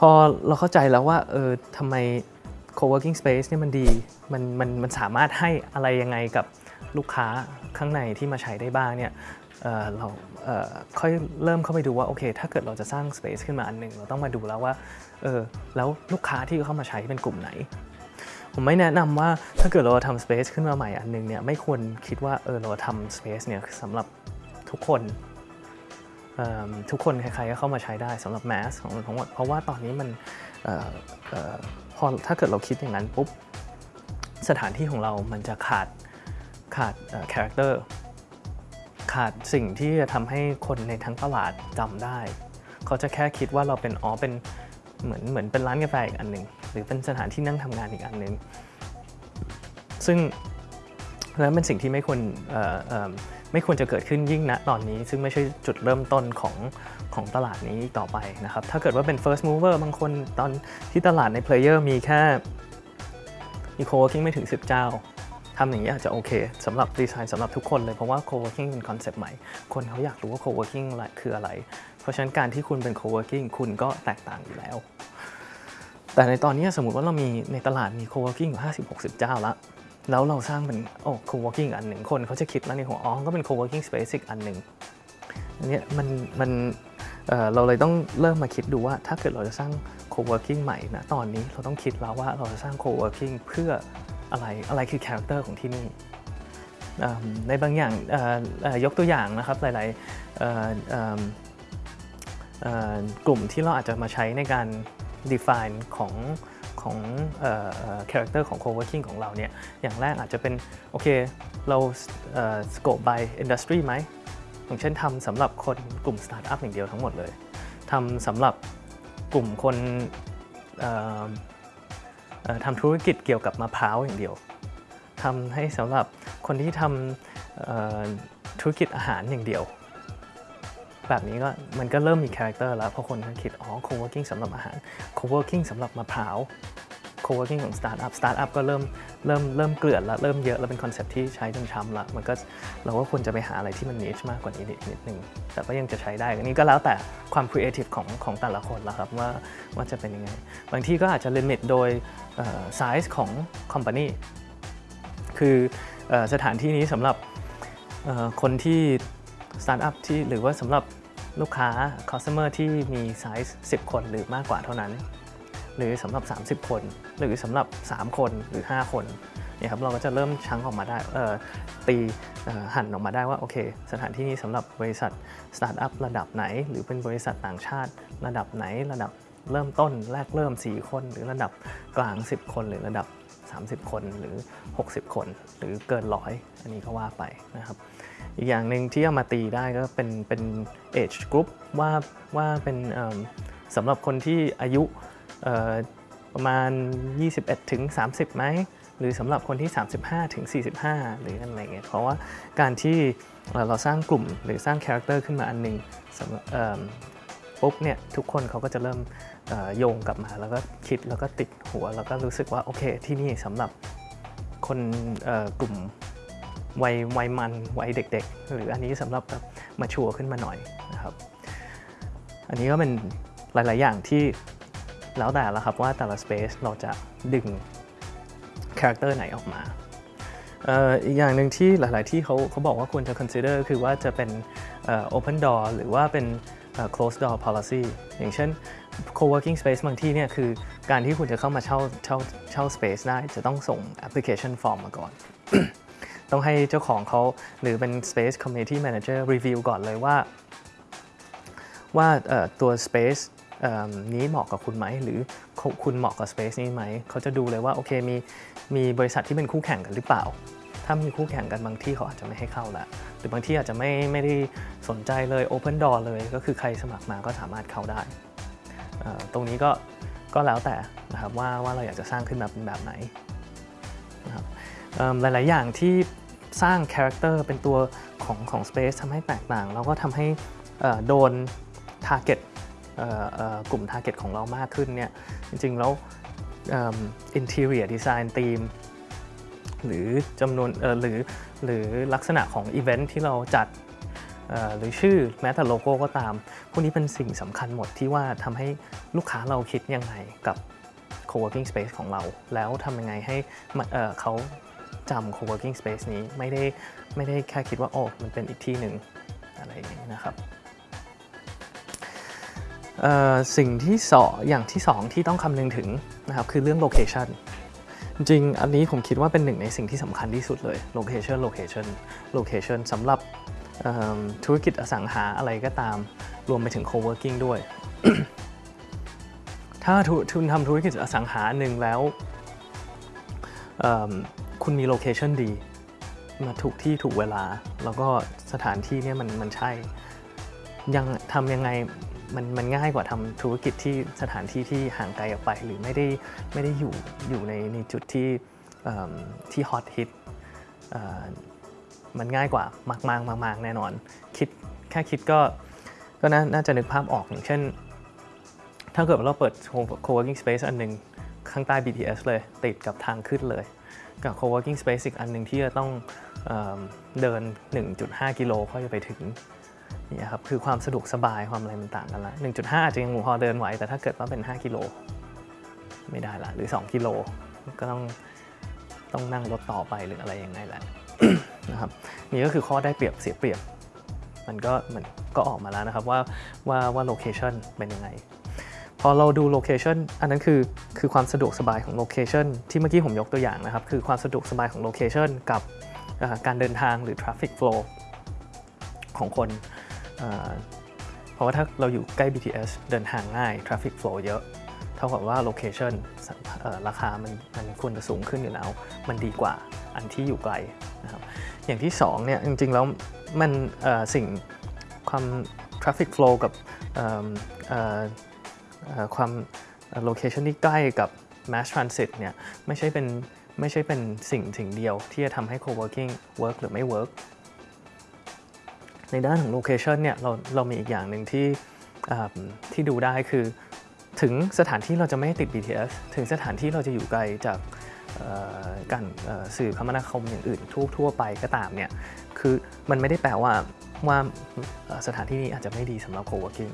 พอเราเข้าใจแล้วว่าเออทำไม co-working space เนี่ยมันดีมันมันมันสามารถให้อะไรยังไงกับลูกค้าข้างในที่มาใช้ได้บ้างเนี่ยเเราเค่อยเริ่มเข้าไปดูว่าโอเค ถ้าเกิดเราจะสร้าง space ขึ้นมาอันหนึ่งเราต้องมาดูแล้วว่าเออแล้วลูกค้าที่เข้ามาใช้เป็นกลุ่มไหน ผมไม่แนะนำว่าถ้าเกิดเราทำ space ขึ้นมาใหม่อันหนึงเนี่ยไม่ควรคิดว่าเออเราทำ space เนี่ยสำหรับทุกคน ทุกคนใครๆก็เข้ามาใช้ได้สำหรับ mass ของทั้งหมดเพราะว่าตอนนี้มันออพอถ้าเกิดเราคิดอย่างนั้นปุ๊บสถานที่ของเรามันจะขาดขาดเอ่อ character ขาดสิ่งที่จะทำให้คนในทั้งตลาดจำได้ เขาจะแค่คิดว่าเราเป็นอ๋อเป็นเหมือนเหมือนเป็นร้านกาแฟอีกอันหนึ่งหรือเป็นสถานที่นั่งทำงานอีกอันหนึ่งซึ่งแล้วเป็นสิ่งที่ไม่ควร ไม่ควรจะเกิดขึ้นยิ่งณตอนนี้ ซึ่งไม่ใช่จุดเริ่มต้นของของตลาดนี้ต่อไปนะครับ ถ้าเกิดว่าเป็น first mover บางคนตอนที่ตลาดใน player มีแค่มี co-working ไม่ถึง 10 เจ้าทำอย่างนี้อาจจะโอเคสำหรับดีไซน์สำหรับทุกคนเลย เพราะว่า co-working เป็นคอนเซปต์ใหม่ คนเขาอยากรู้ว่า co-working คืออะไร เพราะฉะนั้นการที่คุณเป็น co-working คุณก็แตกต่างอยู่แล้ว แต่ในตอนนี้สมมติว่าเรามีในตลาดมี co-working อยู่ 50-60 เจ้าละ แล้วเราสร้างเป็นโอ้ co-working อันหนึ่งคนเขาจะคิดแล้วในหัวอ๋อก็เป็น co-working space อีกอันหนึ่งอันเนี้ยมันมันเเราเลยต้องเริ่มมาคิดดูว่าถ้าเกิดเราจะสร้าง co-working ใหม่นะตอนนี้เราต้องคิดแล้วว่าเราจะสร้าง co-working เพื่ออะไรอะไรคือ character ของที่นี่ในบางอย่างยกตัวอย่างนะครับหลายๆกลุ่มที่เราอาจจะมาใช้ในการ define ของของเอ่อเอ่อ character ของ co-working ของเราเนี่ยอย่างแรกอาจจะเป็น โอเค เราเอ่อ scope by industry ไหมอย่างเช่นทำสำหรับคนกลุ่ม startup อย่างเดียวทั้งหมดเลยทำสำหรับกลุ่มคนทำธุรกิจเกี่ยวกับมะพร้าวอย่างเดียวทำให้สำหรับคนที่ทำธุรกิจอาหารอย่างเดียว แบบนี้ก็มันก็เริ่มมีคาแรคเตอร์แล้วเพราะคนก็คิด อ๋อ co-working สำหรับอาหาร co-working สำหรับมะพร้าว co-working ของ startup startup ก็เริ่มเริ่มเริ่มเกลื่อนแล้วเริ่มเยอะแล้วเป็น concept ที่ใช้จนช้ำละมันก็เราก็ควรจะไปหาอะไรที่มัน niche มากกว่านี้นิดนิดนึง แต่ก็ยังจะใช้ได้อันนี้ก็แล้วแต่ความ creative ของของแต่ละคนละครับว่าว่าจะเป็นยังไง บางที่ก็อาจจะ limit โดยเอ่อ size ของ company คืออสถานที่นี้สำหรับคนที่สตาร์ทอัพที่หรือว่าสำหรับ ลูกค้า customer ที่มีไซส์10 คนหรือมากกว่าเท่านั้น หรือสำหรับ 30 คน หรือสำหรับ 3 คนหรือ 5 คนเนี่ยครับเราก็จะเริ่มชั่งออกมาได้เอ่อตีเอ่อหั่นออกมาได้ว่าโอเค สถานที่นี้สำหรับบริษัทสตาร์ทอัพระดับไหน หรือเป็นบริษัทต่างชาติ ระดับไหนระดับเริ่มต้นแรกเริ่ม 4 คน หรือระดับกลาง 10 คนหรือระดับ 30 คนหรือ 60 คน หรือเกินร้อยอันนี้ก็ว่าไปนะครับ อีกอย่างหนึ่งที่เอามาตีได้ก็เป็นเป็น age group ว่าว่าเป็นสำหรับคนที่อายุประมาณ 21 ถึง 30ไหมหรือสำหรับคนที่ 35 ถึง 45 หรืออะไรเงี้ยเพราะว่าการที่เอ่อเราสร้างกลุ่มหรือสร้างคาแรคเตอร์ขึ้นมาอันหนึ่งสำหรับเอิ่ม ปุ๊บเนี่ยทุกคนเขาก็จะเริ่มโยงกลับมาแล้วก็คิดแล้วก็ติดหัว แล้วก็รู้สึกว่าโอเคที่นี่สำหรับคนกลุ่มวัยวัยมันวัยเด็ก ๆ หรืออันนี้สำหรับแบบ mature ขึ้นมาหน่อยนะครับ อันนี้ก็เป็นหลาย ๆ อย่างที่แล้วแต่ละครับว่าแต่ละ space เราจะดึงคาแรคเตอร์ไหนออกมาอีกอย่างหนึ่งที่หลาย ๆ ที่เขาเขาบอกว่าควรจะ consider คือว่าจะเป็นเอ่อ open door หรือว่าเป็น Close door policy อย่างเช่น co-working space บางที่เนี่ยคือการที่คุณจะเข้ามาเช่าเช่าเช่า space ได้จะต้องส่ง application form มาก่อน ต้องให้เจ้าของเขาหรือเป็น Space Community Manager review ก่อนเลยว่า ว่าตัว Space นี้เหมาะกับคุณไหม หรือคุณเหมาะกับ Space นี้ไหม เขาจะดูเลยว่า โอเคมีมีบริษัทที่เป็นคู่แข่งกันหรือเปล่า ถ้ามีคู่แข่งกันบางที่เขาอาจจะไม่ให้เข้าละหรือบางที่อาจจะไม่ไม่ได้สนใจเลย Open Door เลยก็คือใครสมัครมาก็สามารถเข้าได้ ตรงนี้ก็ก็แล้วแต่นะครับว่าว่าเราอยากจะสร้างขึ้นมาเป็นแบบไหนนะครับหลาย ๆ อย่างที่สร้างคาแรคเตอร์เป็นตัวของของ Space ทำให้แตกต่าง แล้วก็ทำให้โดน Target เอ่อเอ่อกลุ่ม Target ของเรามากขึ้นเนี่ยจริง ๆ แล้วอิ่ม Interior Design Team หรือจำนวนหรือหรือลักษณะของอีเวนท์ที่เราจัดหรือชื่อแม้แต่โลโก้ก็ตาม พวกนี้เป็นสิ่งสำคัญหมดที่ว่าทำให้ลูกค้าเราคิดยังไงกับ co-working space ของเรา แล้วทำยังไงให้เเขาจำ co-working space นี้ไม่ได้ไม่ได้แค่คิดว่าโอ้มันเป็นอีกที่หนึ่งอะไรอย่างนี้นะครับสิ่งที่สออย่างที่สองที่ต้องคำนึงถึงนะครับคือเรื่อง location จริงอันนี้ผมคิดว่าเป็นหนึ่งในสิ่งที่สำคัญที่สุดเลย location location location สำหรับธุรกิจอสังหาอะไรก็ตาม รวมไปถึง co-working ด้วย ถ้าทุทุนทำธุรกิจอสังหาหนึ่งแล้วคุณมีโลเคชันดี มาถูกที่ถูกเวลา แล้วก็สถานที่เนี่ยมันมันใช่ ยังทำยังไง มันมันง่ายกว่าทำธุรกิจที่สถานที่ที่ห่างไกลออกไป หรือไม่ได้ไม่ได้อยู่อยู่ในในจุดที่ที่ฮอตฮิตมันง่ายกว่ามากๆมากๆแน่นอน คิดแค่คิดก็ก็น่าจะนึกภาพออกอย่างเช่น ถ้าเกิดเราเปิด co-working space อันหนึ่งข้างใต้ BTS เลยติดกับทางขึ้นเลย กับ co-working space อีกอันหนึ่งที่จะต้องเอเดิน 1.5 กิโลก็จะไปถึง นี่ครับคือความสะดวกสบายความอะไรมันต่างกันละ1.5 อาจจะยังพอเดินไหว แต่ถ้าเกิดว่าเป็น 5 กิโล ไม่ได้ละหรือ 2 กิโล ก็ต้องต้องนั่งรถต่อไปหรืออะไรยังไงแหละนะครับนี่ก็คือข้อได้เปรียบเสียเปรียบ มันก็มันก็ออกมาแล้วนะครับว่าว่าว่า location เป็นยังไงพอเราดู location อันนั้นคือคือความสะดวกสบายของ location ที่เมื่อกี้ผมยกตัวอย่างนะครับ คือความสะดวกสบายของ location กับการเดินทางหรือ traffic flow ของคน เพราะว่าถ้าเราอยู่ใกล้ BTS เดินทางง่าย traffic flow เยอะเท่ากับว่า location ราคามันมันควรจะสูงขึ้นอยู่แล้ว มันดีกว่าอันที่อยู่ไกลนะครับอย่างที่สองเนี่ยจริงๆแล้วมันสิ่งความ traffic flow กับความ location ที่ใกล้กับ mass transit เนี่ยไม่ใช่เป็นไม่ใช่เป็นสิ่งสิ่งเดียวที่จะทำให้ co-working work หรือไม่ work ในด้านของ location เนี่ยเราเรามีอีกอย่างหนึ่งที่ที่ดูได้คือ ถึงสถานที่เราจะไม่ติด BTS ถึงสถานที่เราจะอยู่ไกลจากการสื่อคมนาคมอย่างอื่นทั่วทั่วไปก็ตามเนี่ยคือมันไม่ได้แปลว่าว่าสถานที่นี้อาจจะไม่ดีสำหรับ co-working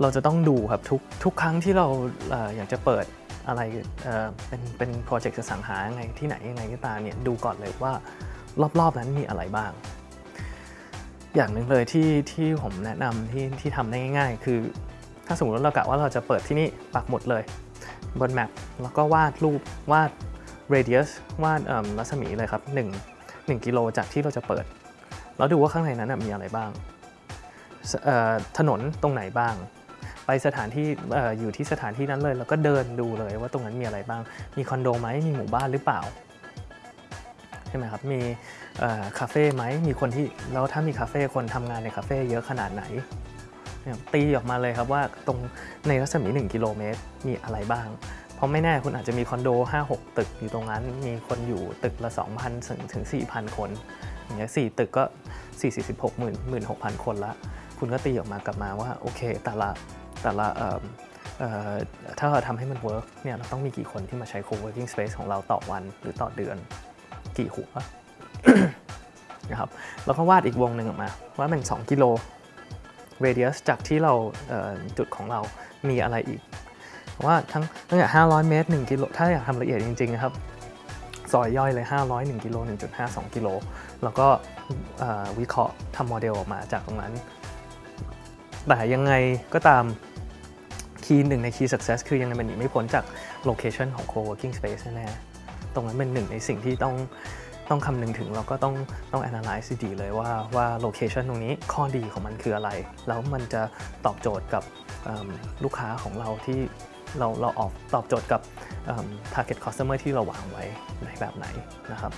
เราจะต้องดูครับทุกทุกครั้งที่เราอยากจะเปิดอะไรเป็นเป็นโปรเจกต์สังหาไงที่ไหนยังไงก็ตามเนี่ยดูก่อนเลยว่ารอบๆนั้นมีอะไรบ้าง อย่างหนึ่งเลยที่ที่ผมแนะนำที่ที่ทำได้ง่าย ๆ คือ ถ้าสมมติว่าเรากะว่าเราจะเปิดที่นี่ปักหมดเลย บนแมปแล้วก็วาดรูปวาด radius วาดเอิ่มรัศมีเลยครับ 1 1 กิโลจากที่เราจะเปิด แล้วดูว่าข้างในนั้นมีอะไรบ้าง ถนนตรงไหนบ้าง ไปสถานที่อออยู่ที่สถานที่นั้นเลย แล้วก็เดินดูเลยว่าตรงนั้นมีอะไรบ้าง มีคอนโดไหมมีหมู่บ้านหรือเปล่า ช่ไหมครับ มีคาเฟ่ไหม มีคนที่ แล้วถ้ามีคาเฟ่ คนทำงานในคาเฟ่เยอะขนาดไหน ตีออกมาเลยครับว่าตรงในรัศมี 1 กิโลเมตรมีอะไรบ้าง เพราะไม่แน่คุณอาจจะมีคอนโด 5-6 ตึกอยู่ตรงนั้น มีคนอยู่ตึกละ 2,000 ถึงถึง 4,000 คน อย่างเงี้ย4ตึกก็4 4 6 0 0 0 16,000 คนละ คุณก็ตีออกมากลับมาว่าโอเคแต่ละแต่ละถ้าเราทำให้มัน work เนี่ยเราต้องมีกี่คนที่มาใช้ co-working space ของเราต่อวันหรือต่อเดือน กี่หัวนะครับแล้วก็วาดอีกวงหนึ่งออกมา ว่ามัน 2 กิโล radius จากที่เราเจุดของเรามีอะไรอีก ว่าทั้งตั้งแต่500 เมตร 1 กิโล ถ้าอยากทำละเอียดจริงๆนะครับซอยย่อยเลย 500 1 กิโล 1.5 2 กิโล แล้วก็วิเคราะห์ทำโมเดลออกมาจากตรงนั้น แต่ยังไงก็ตามคีย์หนึ่งใน key success คือยังไงมันหนีไม่พ้นจาก location ของ co-working space แน่ๆ ตรงนั้นเป็นหนึ่งในสิ่งที่ต้องต้องคำนึงถึงเราก็ต้องต้อง analyze ดีเลยว่าว่า location ตรงนี้ข้อดีของมันคืออะไร แล้วมันจะตอบโจทย์กับลูกค้าของเราที่เราเราออกตอบโจทย์กับ target customer ที่เราวางไว้ในแบบไหนนะครับ